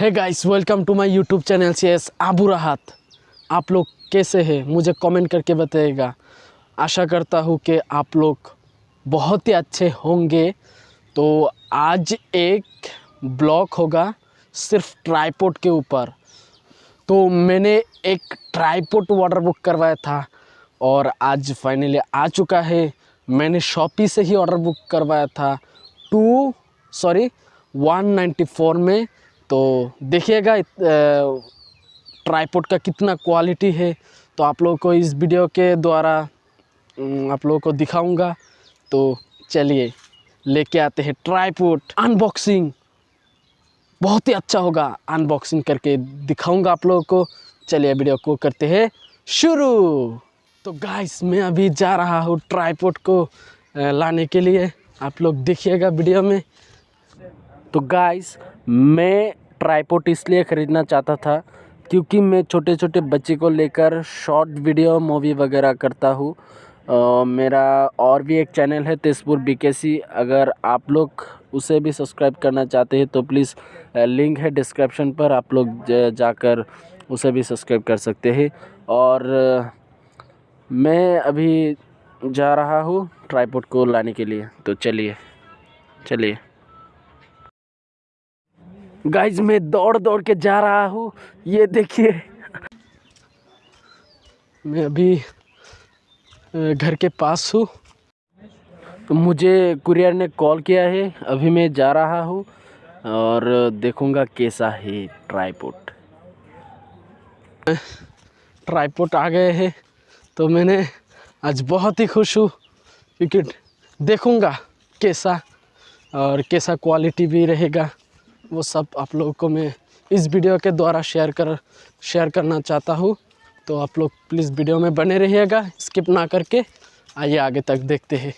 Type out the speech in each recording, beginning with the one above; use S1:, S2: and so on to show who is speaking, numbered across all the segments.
S1: है guys welcome to my YouTube channel C S Abu Rahat आप लोग कैसे हैं? मुझे कमेंट करके बताइएगा आशा करता हूँ कि आप लोग बहुत ही अच्छे होंगे। तो आज एक ब्लॉग होगा सिर्फ़ ट्राईपोर्ट के ऊपर। तो मैंने एक ट्राईपोर्ट ऑर्डर बुक करवाया था और आज फाइनली आ चुका है। मैंने शॉपी से ही ऑर्डर बुक करवाया था। टू सॉरी 194 में तो देखिएगा ट्राईपोड का कितना क्वालिटी है। तो आप लोगों को इस वीडियो के द्वारा आप लोगों को दिखाऊँगा। तो चलिए, लेके आते हैं ट्राईपोर्ट अनबॉक्सिंग बहुत ही अच्छा होगा अनबॉक्सिंग करके दिखाऊँगा आप लोगों को। चलिए वीडियो को करते हैं शुरू। तो गाइस मैं अभी जा रहा हूँ ट्राईपोर्ट को लाने के लिए। आप लोग देखिएगा वीडियो में। तो गाइस मैं ट्राईपोट इसलिए ख़रीदना चाहता था क्योंकि मैं छोटे छोटे बच्चे को लेकर शॉर्ट वीडियो मूवी वगैरह करता हूँ। मेरा और भी एक चैनल है तेजपुर बीकेसी अगर आप लोग उसे भी सब्सक्राइब करना चाहते हैं तो प्लीज़ लिंक है डिस्क्रिप्शन पर। आप लोग जाकर उसे भी सब्सक्राइब कर सकते हैं। और मैं अभी जा रहा हूँ ट्राईपोट को लाने के लिए। तो चलिए चलिए। गाइज़ मैं दौड़ दौड़ के जा रहा हूँ। ये देखिए। मैं अभी घर के पास हूँ। तो मुझे कुरियर ने कॉल किया है। अभी मैं जा रहा हूँ और देखूँगा कैसा है ट्राईपोर्ट ट्राईपोर्ट आ गए हैं। तो मैंने आज बहुत ही खुश हूँ क्योंकि देखूँगा कैसा और कैसा क्वालिटी भी रहेगा। वो सब आप लोगों को मैं इस वीडियो के द्वारा शेयर कर शेयर करना चाहता हूँ। तो आप लोग प्लीज़ वीडियो में बने रहिएगा स्किप ना करके। आइए, आगे तक देखते हैं।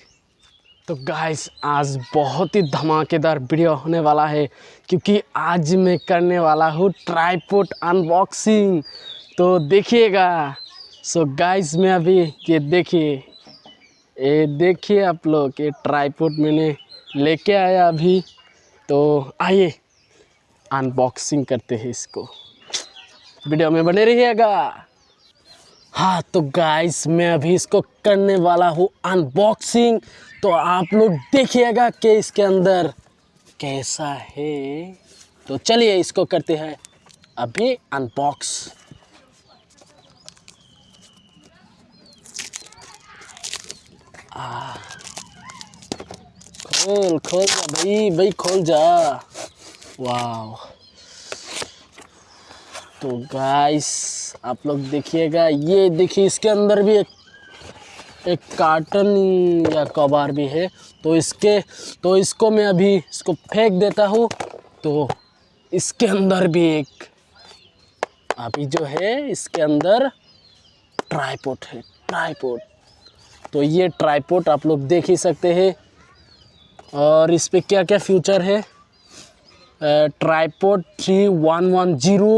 S1: तो गाइस आज बहुत ही धमाकेदार वीडियो होने वाला है, क्योंकि आज मैं करने वाला हूँ ट्राईपोर्ट अनबॉक्सिंग तो देखिएगा। सो गाइस मैं अभी ये देखिए ये देखिए आप लोग, ये ट्राईपोर्ट मैंने लेके आया अभी। तो आइए अनबॉक्सिंग करते हैं इसको। वीडियो में बने रहिएगा। हाँ तो गाइस मैं अभी इसको करने वाला हूँ अनबॉक्सिंग तो आप लोग देखिएगा कि इसके अंदर कैसा है। तो चलिए इसको करते हैं अभी अनबॉक्स खोल खोल जा भाई भाई खोल जा। वाह तो गाइस आप लोग देखिएगा, ये देखिए, इसके अंदर भी एक एक कार्टन या कबार भी है। तो इसके तो इसको मैं अभी इसको फेंक देता हूँ। तो इसके अंदर भी एक, अभी जो है, इसके अंदर ट्राईपोर्ट है ट्राईपोर्ट तो ये ट्राईपोर्ट आप लोग देख ही सकते हैं। और इस पर क्या क्या फ्यूचर है? Tripod three one one zero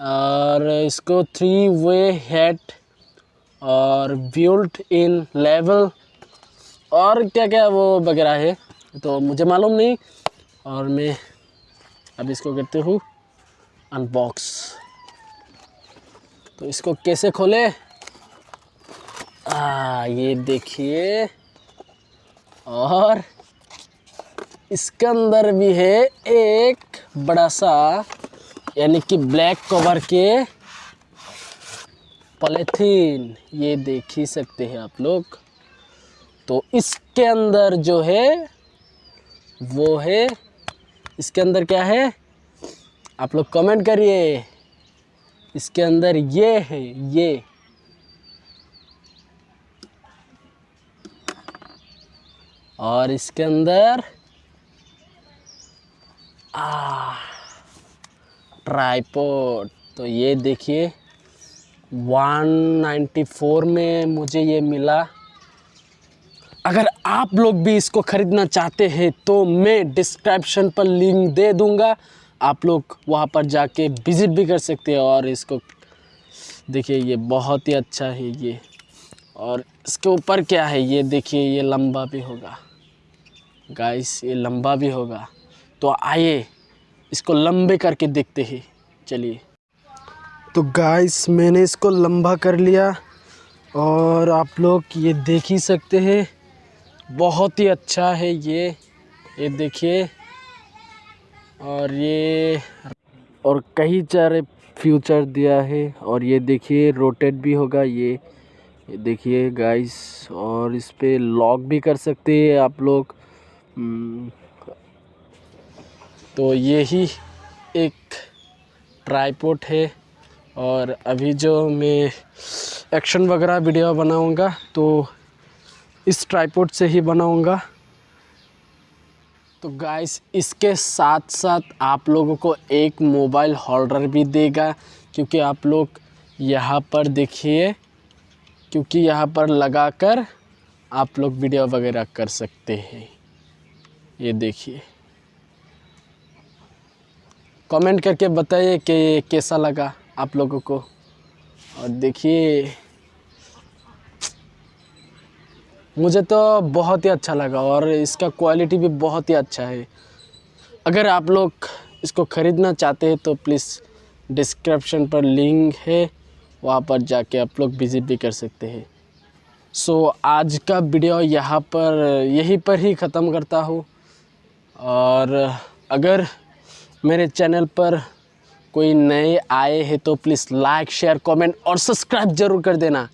S1: और इसको थ्री वे हेड और बिल्ट इन लेवल। और क्या क्या वो वगैरह है तो मुझे मालूम नहीं। और मैं अब इसको करते हूँ अनबॉक्स तो इसको कैसे खोले? आ, ये देखिए। और इसके अंदर भी है एक बड़ा सा, यानी कि ब्लैक कवर के पॉलीथीन। ये देख ही सकते हैं आप लोग। तो इसके अंदर जो है, वो है, इसके अंदर क्या है? आप लोग कमेंट करिए। इसके अंदर ये है, ये। और इसके अंदर Ah. ट्राईपोड तो ये देखिए 194 में मुझे ये मिला। अगर आप लोग भी इसको ख़रीदना चाहते हैं तो मैं डिस्क्रिप्शन पर लिंक दे दूँगा। आप लोग वहाँ पर जाके विज़िट भी कर सकते हैं और इसको, देखिए ये बहुत ही अच्छा है ये। और इसके ऊपर क्या है? ये देखिए, ये लंबा भी होगा। गाइस ये लंबा भी होगा। तो आइए, इसको लंबे करके देखते हैं। चलिए। तो गाइस मैंने इसको लंबा कर लिया और आप लोग ये देख ही सकते हैं। बहुत ही अच्छा है ये। ये देखिए। और ये और कई सारे फ्यूचर दिया है। और ये देखिए रोटेट भी होगा ये। ये देखिए गाइस और इस पर लॉक भी कर सकते हैं आप लोग। हम्म, तो यही एक ट्राईपोर्ट है और अभी जो मैं एक्शन वगैरह वीडियो बनाऊँगा तो इस ट्राईपोर्ट से ही बनाऊँगा। तो गाइस इसके साथ साथ आप लोगों को एक मोबाइल होल्डर भी देगा, क्योंकि आप लोग यहाँ पर देखिए, क्योंकि यहाँ पर लगाकर आप लोग वीडियो वगैरह कर सकते हैं। ये देखिए। कमेंट करके बताइए कि कैसा लगा आप लोगों को। और देखिए मुझे तो बहुत ही अच्छा लगा और इसका क्वालिटी भी बहुत ही अच्छा है। अगर आप लोग इसको ख़रीदना चाहते हैं तो प्लीज़ डिस्क्रिप्शन पर लिंक है वहाँ पर जाके आप लोग विज़िट भी कर सकते हैं। सो so, आज का वीडियो यहाँ पर यहीं पर ही ख़त्म करता हूँ। और अगर मेरे चैनल पर कोई नए आए हैं तो प्लीज़ लाइक, शेयर, कमेंट और सब्सक्राइब ज़रूर कर देना।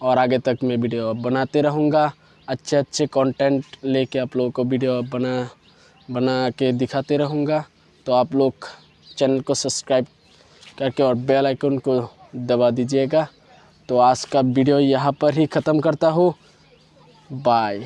S1: और आगे तक मैं वीडियो बनाते रहूँगा। अच्छे अच्छे कंटेंट लेके आप लोगों को वीडियो बना बना के दिखाते रहूँगा। तो आप लोग चैनल को सब्सक्राइब करके और बेल आइकन को दबा दीजिएगा। तो आज का वीडियो यहाँ पर ही ख़त्म करता हूँ। बाय